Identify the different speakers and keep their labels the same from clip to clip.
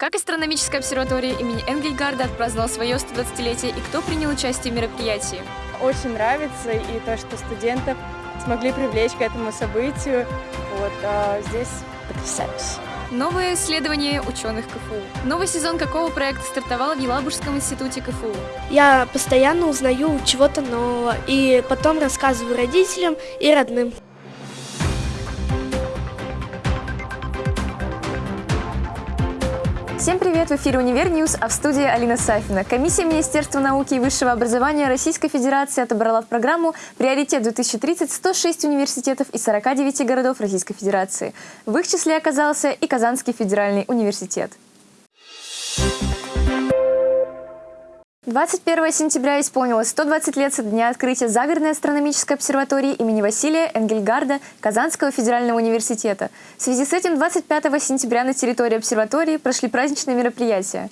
Speaker 1: Как астрономическая обсерватория имени Энгельгарда отпраздновала свое 120-летие и кто принял участие в мероприятии?
Speaker 2: Очень нравится и то, что студентов смогли привлечь к этому событию. Вот, а здесь потрясающе.
Speaker 1: Новое исследование ученых КФУ. Новый сезон какого проекта стартовал в Елабужском институте КФУ?
Speaker 3: Я постоянно узнаю чего-то нового и потом рассказываю родителям и родным.
Speaker 1: Всем привет! В эфире «Универ News», а в студии Алина Сафина. Комиссия Министерства науки и высшего образования Российской Федерации отобрала в программу «Приоритет-2030» 106 университетов из 49 городов Российской Федерации. В их числе оказался и Казанский федеральный университет. 21 сентября исполнилось 120 лет со дня открытия Загородной астрономической обсерватории имени Василия Энгельгарда Казанского федерального университета. В связи с этим 25 сентября на территории обсерватории прошли праздничные мероприятия.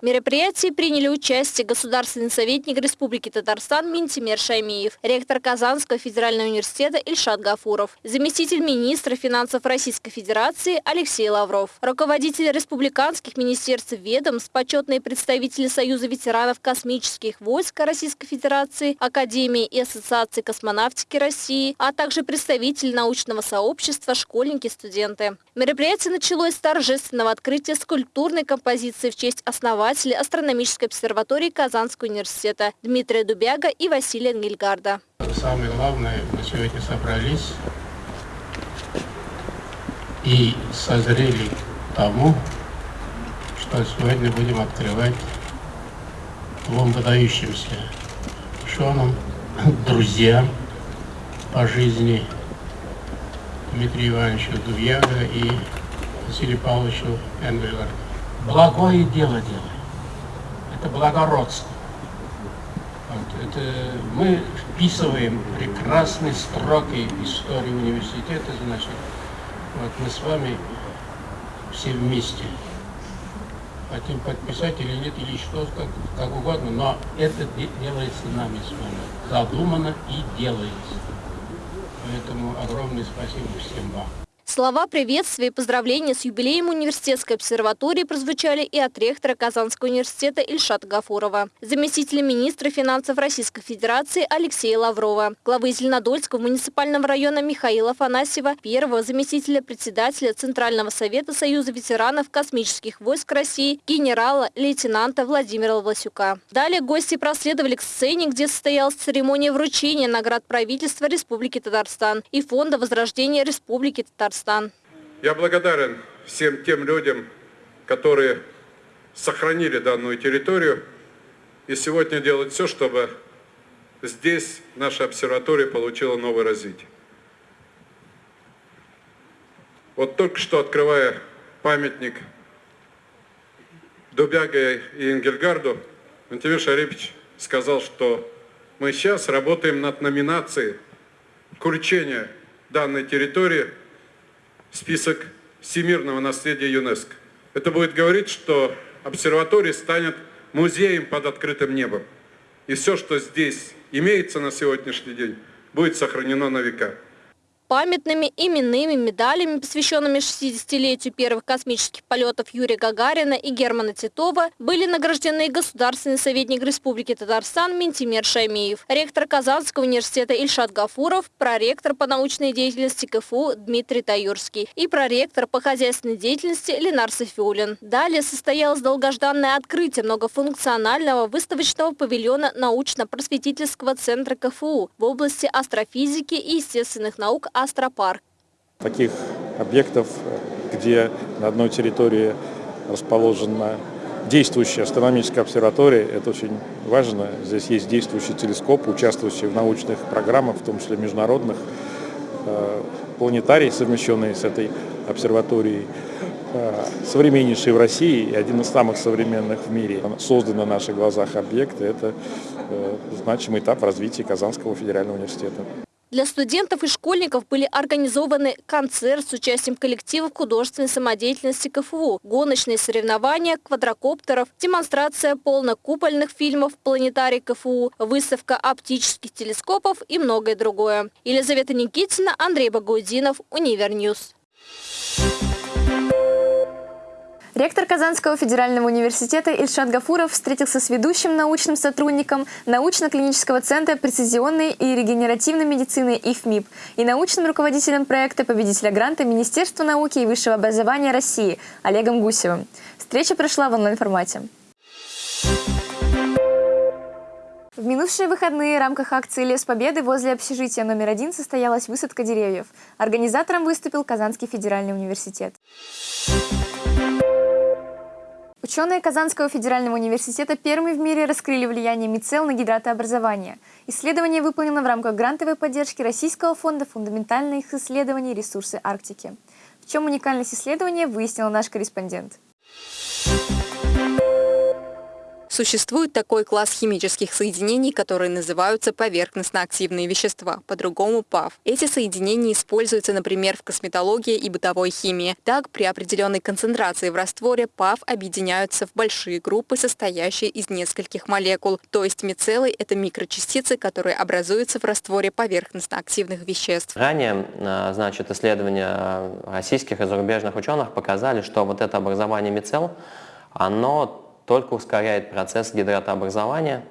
Speaker 4: В мероприятии приняли участие государственный советник Республики Татарстан Минтимер Шаймиев, ректор Казанского федерального университета Ильшат Гафуров, заместитель министра финансов Российской Федерации Алексей Лавров, руководитель республиканских министерств ведомств, почетные представители Союза ветеранов космических войск Российской Федерации, Академии и Ассоциации космонавтики России, а также представители научного сообщества, школьники, студенты. Мероприятие началось с торжественного открытия скульптурной композиции в честь основания основатели астрономической обсерватории Казанского университета Дмитрия Дубяга и Василия Ангельгарда.
Speaker 5: Самое главное, мы сегодня собрались и созрели к тому, что сегодня будем открывать двум выдающимся ученым, друзьям по жизни Дмитрию Ивановичу Дубьяга и Василию Павловичу Энгельгарду. Благое дело делаем это благородство. Вот, это мы вписываем прекрасные строки истории университета, значит, вот мы с вами все вместе хотим подписать или нет, или что, как, как угодно, но это делается нами с вами, задумано и делается. Поэтому огромное спасибо всем вам.
Speaker 4: Слова приветствия и поздравления с юбилеем университетской обсерватории прозвучали и от ректора Казанского университета Ильшата Гафурова, заместителя министра финансов Российской Федерации Алексея Лаврова, главы Зеленодольского муниципального района Михаила Афанасьева, первого заместителя председателя Центрального совета Союза ветеранов космических войск России генерала-лейтенанта Владимира Власюка. Далее гости проследовали к сцене, где состоялась церемония вручения наград правительства Республики Татарстан и Фонда возрождения Республики Татарстан. Казахстан.
Speaker 6: Я благодарен всем тем людям, которые сохранили данную территорию и сегодня делают все, чтобы здесь наша обсерватория получила новое развитие. Вот только что открывая памятник Дубяга и Энгельгарду, Антимир Шарипович сказал, что мы сейчас работаем над номинацией включения данной территории список всемирного наследия ЮНЕСКО. Это будет говорить, что обсерватория станет музеем под открытым небом. И все, что здесь имеется на сегодняшний день, будет сохранено на века
Speaker 4: памятными именными медалями, посвященными 60-летию первых космических полетов Юрия Гагарина и Германа Титова, были награждены государственный советник Республики Татарстан Ментимер Шаймиев, ректор Казанского университета Ильшат Гафуров, проректор по научной деятельности КФУ Дмитрий Таюрский и проректор по хозяйственной деятельности Ленар Софиулин. Далее состоялось долгожданное открытие многофункционального выставочного павильона научно-просветительского центра КФУ в области астрофизики и естественных наук Астропарк.
Speaker 7: Таких объектов, где на одной территории расположена действующая астрономическая обсерватория, это очень важно. Здесь есть действующий телескоп, участвующий в научных программах, в том числе международных, э, планетарий, совмещенный с этой обсерваторией, э, современнейший в России и один из самых современных в мире. Создан на наших глазах объект, это э, значимый этап в развитии Казанского федерального университета.
Speaker 4: Для студентов и школьников были организованы концерт с участием коллективов художественной самодеятельности КФУ, гоночные соревнования, квадрокоптеров, демонстрация полнокупольных фильмов «Планетарий КФУ», выставка оптических телескопов и многое другое. Елизавета Никитина, Андрей Багаудинов, Универ News. Thank you.
Speaker 1: Ректор Казанского федерального университета Ильшат Гафуров встретился с ведущим научным сотрудником научно-клинического центра прецизионной и регенеративной медицины ИФМИП и научным руководителем проекта победителя гранта Министерства науки и высшего образования России Олегом Гусевым. Встреча прошла в онлайн-формате. В минувшие выходные в рамках акции «Лес Победы» возле общежития номер один состоялась высадка деревьев. Организатором выступил Казанский федеральный университет. Ученые Казанского федерального университета первыми в мире раскрыли влияние мицел на гидратообразование. Исследование выполнено в рамках грантовой поддержки Российского фонда фундаментальных исследований ресурсы Арктики. В чем уникальность исследования, выяснил наш корреспондент.
Speaker 8: Существует такой класс химических соединений, которые называются поверхностно-активные вещества, по-другому ПАВ. Эти соединения используются, например, в косметологии и бытовой химии. Так, при определенной концентрации в растворе ПАВ объединяются в большие группы, состоящие из нескольких молекул. То есть мицеллы – это микрочастицы, которые образуются в растворе поверхностно-активных веществ.
Speaker 9: Ранее а, значит, исследования российских и зарубежных ученых показали, что вот это образование мицелл, оно только ускоряет процесс гидратообразования.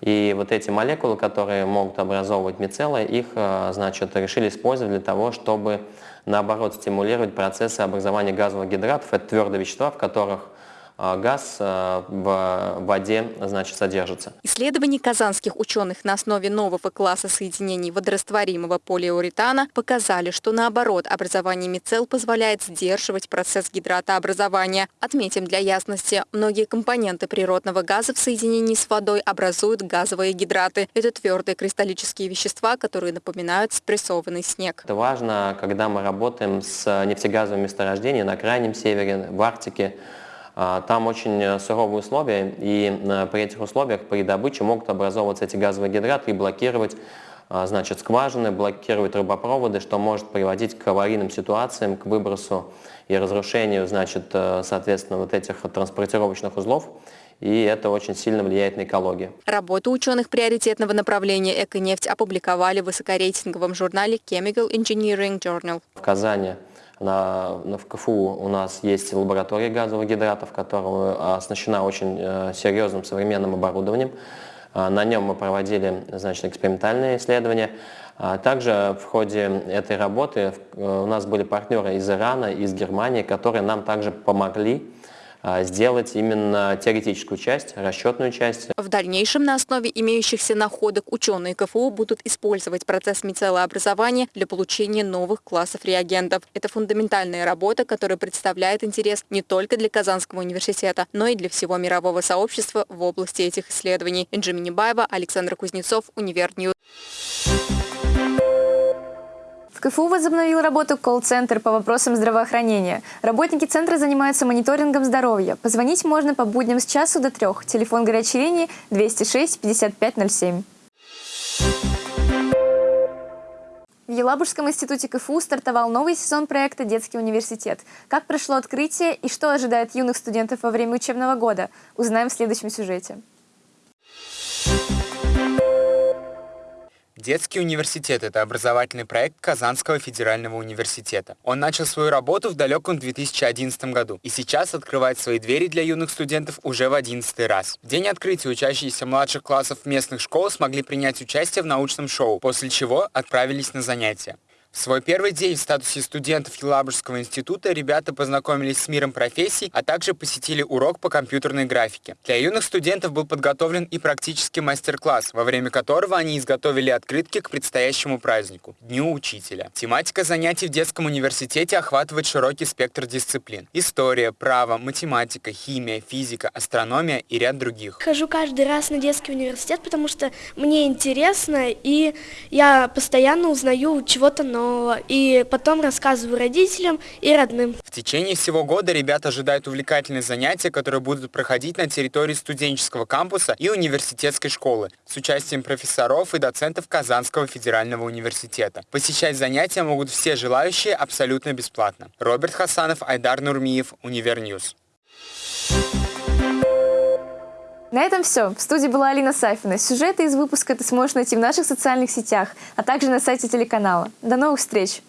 Speaker 9: И вот эти молекулы, которые могут образовывать мицеллы, их э, значит, решили использовать для того, чтобы наоборот стимулировать процессы образования газовых гидратов. Это твердые вещества, в которых газ а, в воде значит, содержится.
Speaker 8: Исследования казанских ученых на основе нового класса соединений водорастворимого полиуретана показали, что наоборот образование мицелл позволяет сдерживать процесс гидратообразования. Отметим для ясности, многие компоненты природного газа в соединении с водой образуют газовые гидраты. Это твердые кристаллические вещества, которые напоминают спрессованный снег.
Speaker 9: Это важно, когда мы работаем с нефтегазовыми месторождениями на Крайнем Севере, в Арктике, а, там очень э, суровые условия, и э, при этих условиях при добыче могут образовываться эти газовые гидраты и блокировать а, значит, скважины, блокировать трубопроводы, что может приводить к аварийным ситуациям, к выбросу и разрушению, значит, э, соответственно, вот этих транспортировочных узлов и это очень сильно влияет на экологию.
Speaker 8: Работу ученых приоритетного направления «Эконефть» опубликовали в высокорейтинговом журнале Chemical Engineering Journal.
Speaker 9: В Казани на, на, в КФУ у нас есть лаборатория газовых гидратов, которая оснащена очень э, серьезным современным оборудованием. Э, на нем мы проводили значит, экспериментальные исследования. А также в ходе этой работы э, у нас были партнеры из Ирана, из Германии, которые нам также помогли а, сделать именно теоретическую часть, расчетную часть.
Speaker 8: В дальнейшем на основе имеющихся находок ученые КФУ будут использовать процесс мицеллообразования для получения новых классов реагентов. Это фундаментальная работа, которая представляет интерес не только для Казанского университета, но и для всего мирового сообщества в области этих исследований. Инжи Минибаева, Александр Кузнецов, Универ
Speaker 1: News. КФУ возобновил работу колл-центр по вопросам здравоохранения. Работники центра занимаются мониторингом здоровья. Позвонить можно по будням с часу до трех. Телефон горячей линии 206 5507. В Елабужском институте КФУ стартовал новый сезон проекта «Детский университет». Как прошло открытие и что ожидает юных студентов во время учебного года, узнаем в следующем сюжете.
Speaker 10: Детский университет – это образовательный проект Казанского федерального университета. Он начал свою работу в далеком 2011 году и сейчас открывает свои двери для юных студентов уже в 11 раз. В день открытия учащиеся младших классов местных школ смогли принять участие в научном шоу, после чего отправились на занятия. В свой первый день в статусе студентов Елабужского института ребята познакомились с миром профессий, а также посетили урок по компьютерной графике. Для юных студентов был подготовлен и практический мастер-класс, во время которого они изготовили открытки к предстоящему празднику – Дню Учителя. Тематика занятий в детском университете охватывает широкий спектр дисциплин – история, право, математика, химия, физика, астрономия и ряд других.
Speaker 3: Хожу каждый раз на детский университет, потому что мне интересно, и я постоянно узнаю чего-то нового нового. И потом рассказываю родителям и родным.
Speaker 10: В течение всего года ребята ожидают увлекательные занятия, которые будут проходить на территории студенческого кампуса и университетской школы с участием профессоров и доцентов Казанского федерального университета. Посещать занятия могут все желающие абсолютно бесплатно. Роберт Хасанов, Айдар Нурмиев, Универ News.
Speaker 1: На этом все. В студии была Алина Сафина. Сюжеты из выпуска ты сможешь найти в наших социальных сетях, а также на сайте телеканала. До новых встреч!